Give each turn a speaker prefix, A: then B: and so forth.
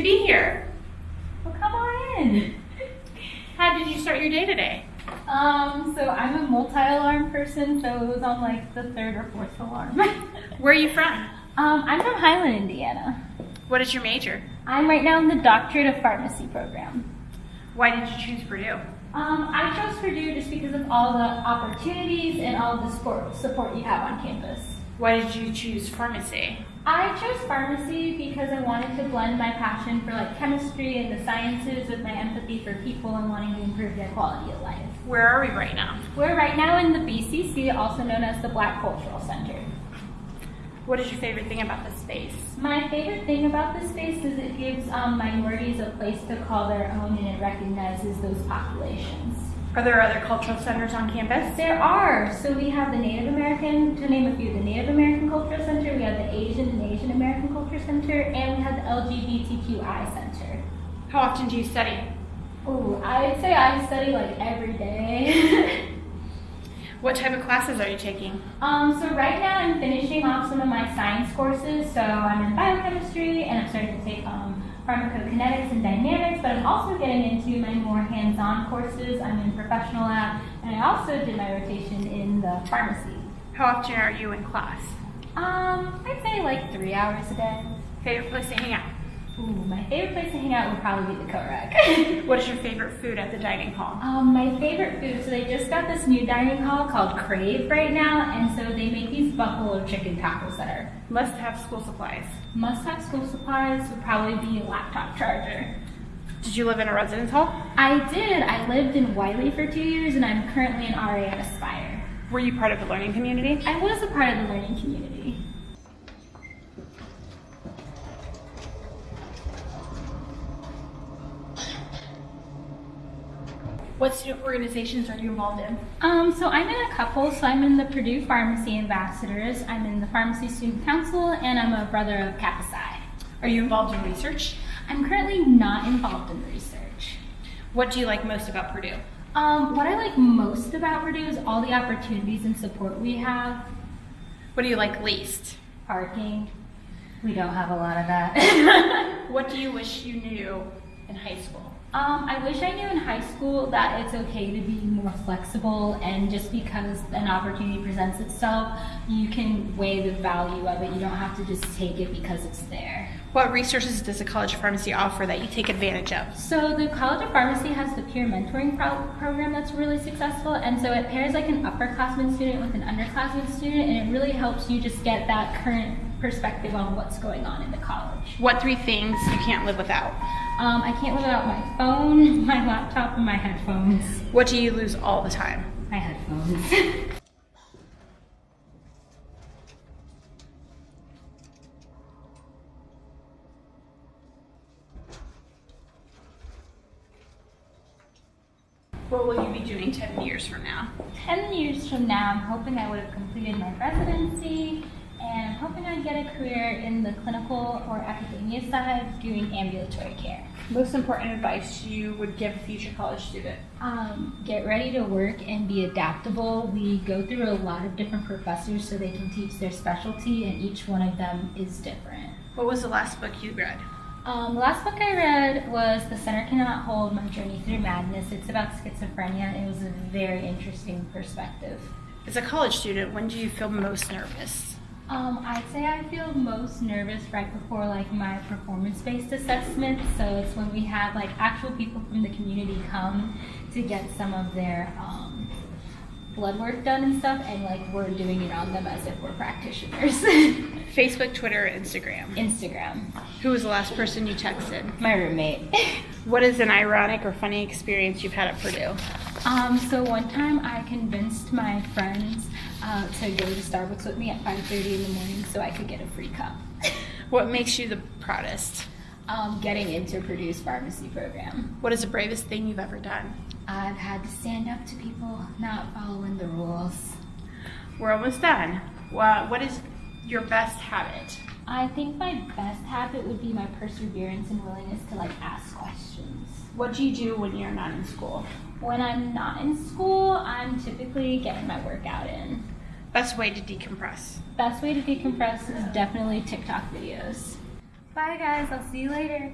A: to be here.
B: Well, come on in.
A: How did you start your day today?
B: Um, so I'm a multi-alarm person, so it was on like the third or fourth alarm.
A: Where are you from?
B: um, I'm from Highland, Indiana.
A: What is your major?
B: I'm right now in the Doctorate of Pharmacy program.
A: Why did you choose Purdue?
B: Um, I chose Purdue just because of all the opportunities and all the support, support you have on campus.
A: Why did you choose pharmacy?
B: I chose pharmacy because I wanted to blend my passion for like chemistry and the sciences with my empathy for people and wanting to improve their quality of life.
A: Where are we right now?
B: We're right now in the BCC, also known as the Black Cultural Center.
A: What is your favorite thing about this space?
B: My favorite thing about this space is it gives um, minorities a place to call their own and it recognizes those populations.
A: Are there other cultural centers on campus?
B: There are. So we have the Native American, to name a few, the Native American Cultural Center, we have the Asian and Asian American Cultural Center, and we have the LGBTQI Center.
A: How often do you study?
B: Oh, I'd say I study like every day.
A: What type of classes are you taking?
B: um, so right now I'm finishing off some of my science courses. So I'm in biochemistry and I'm starting to take um, pharmacokinetics and dynamics, but I'm also getting into my more hands-on courses. I'm in professional lab, and I also did my rotation in the pharmacy.
A: How often are you in class?
B: Um, I'd say like three hours a day.
A: Favorite place to hang out?
B: Ooh, my favorite place to hang out would probably be the co-rec.
A: What is your favorite food at the dining hall?
B: um, my favorite food, so they just got this new dining hall called Crave right now, and so they make these buffalo chicken tacos that are
A: Must have school supplies.
B: must-have school supplies would probably be a laptop charger.
A: Did you live in a residence hall?
B: I did. I lived in Wiley for two years, and I'm currently an RA at Aspire.
A: Were you part of the learning community?
B: I was a part of the learning community.
A: What student organizations are you involved in?
B: Um, so I'm in a couple. So I'm in the Purdue Pharmacy Ambassadors. I'm in the Pharmacy Student Council, and I'm a brother of Kappa Psi.
A: Are you involved in research?
B: I'm currently not involved in research.
A: What do you like most about Purdue?
B: Um, what I like most about Purdue is all the opportunities and support we have.
A: What do you like least?
B: Parking. We don't have a lot of that.
A: What do you wish you knew in high school?
B: Um, I wish I knew in high school that it's okay to be more flexible and just because an opportunity presents itself, you can weigh the value of it. You don't have to just take it because it's there.
A: What resources does the College of Pharmacy offer that you take advantage of?
B: So the College of Pharmacy has the peer mentoring pro- program that's really successful, and so it pairs like an upperclassman student with an underclassman student, and it really helps you just get that current perspective on what's going on in the college.
A: What three things you can't live without?
B: Um, I can't live without my phone, my laptop, and my headphones.
A: What do you lose all the time?
B: My headphones.
A: What will you be doing 10 years from now?
B: 10 years from now, I'm hoping I would have completed my residency I'm hoping I'd get a career in the clinical or academia side doing ambulatory care.
A: Most important advice you would give a future college student?
B: Um, get ready to work and be adaptable. We go through a lot of different professors so they can teach their specialty, and each one of them is different.
A: What was the last book you read?
B: Um, the last book I read was The Center Cannot Hold My Journey Through Madness. It's about schizophrenia. It was a very interesting perspective.
A: As a college student, when do you feel most nervous?
B: Um, I'd say I feel most nervous right before like my performance-based assessment. So it's when we have like actual people from the community come to get some of their um, blood work done and stuff, and like we're doing it on them as if we're practitioners.
A: Facebook, Twitter, Instagram.
B: Instagram.
A: Who was the last person you texted?
B: My roommate.
A: What is an ironic or funny experience you've had at Purdue?
B: Um, so one time I convinced my friends uh, to go to Starbucks with me at 5:30 in the morning so I could get a free cup.
A: What makes you the proudest?
B: um, getting into Purdue's pharmacy program.
A: What is the bravest thing you've ever done?
B: I've had to stand up to people not following the rules.
A: We're almost done. Wha- What is your best habit?
B: I think my best habit would be my perseverance and willingness to like ask questions.
A: What do you do when you're not in school?
B: When I'm not in school, I'm typically getting my workout in.
A: Best way to decompress.
B: Best way to decompress is definitely TikTok videos. Bye guys, I'll see you later.